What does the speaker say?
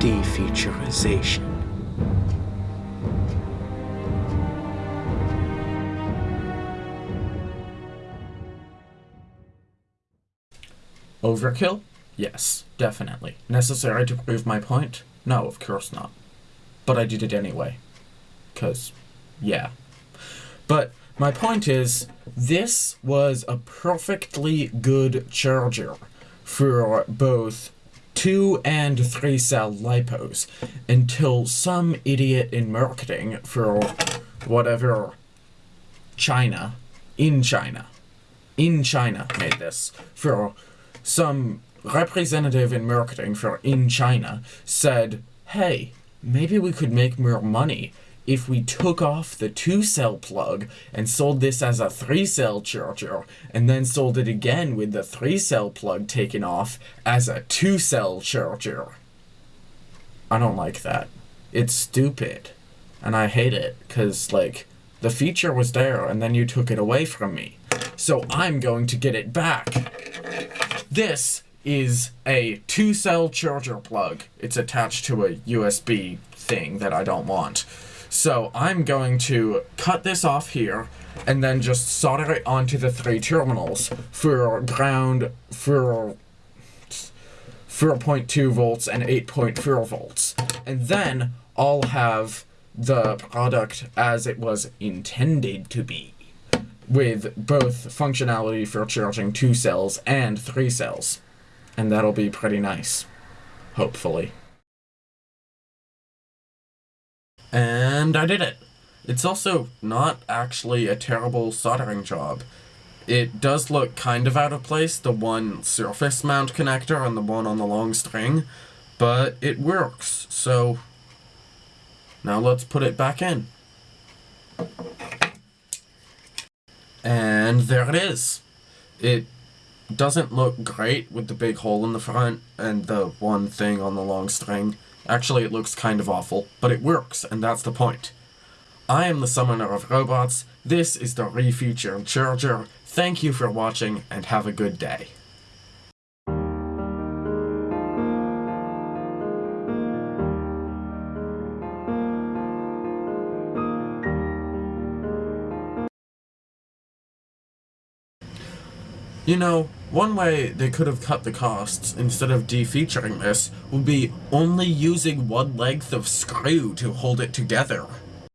defeaturization. Overkill? Yes, definitely. Necessary to prove my point? No, of course not. But I did it anyway. Because, yeah. But my point is, this was a perfectly good charger for both two and three cell lipos until some idiot in marketing for whatever China, in China, in China made this for some representative in marketing for in China said, hey, maybe we could make more money if we took off the two cell plug and sold this as a three cell charger and then sold it again with the three cell plug taken off as a two cell charger. I don't like that. It's stupid. And I hate it because, like, the feature was there and then you took it away from me. So I'm going to get it back. This is a two cell charger plug. It's attached to a USB thing that I don't want. So I'm going to cut this off here and then just solder it onto the three terminals for ground for 4.2 volts and 8.4 volts. And then I'll have the product as it was intended to be with both functionality for charging two cells and three cells. And that'll be pretty nice. Hopefully. And I did it. It's also not actually a terrible soldering job. It does look kind of out of place, the one surface mount connector and the one on the long string, but it works, so now let's put it back in. And there it is. It doesn't look great with the big hole in the front and the one thing on the long string. Actually, it looks kind of awful, but it works, and that's the point. I am the Summoner of Robots, this is the Refeatured Charger, thank you for watching, and have a good day. You know, one way they could have cut the costs, instead of defeaturing this, would be only using one length of screw to hold it together.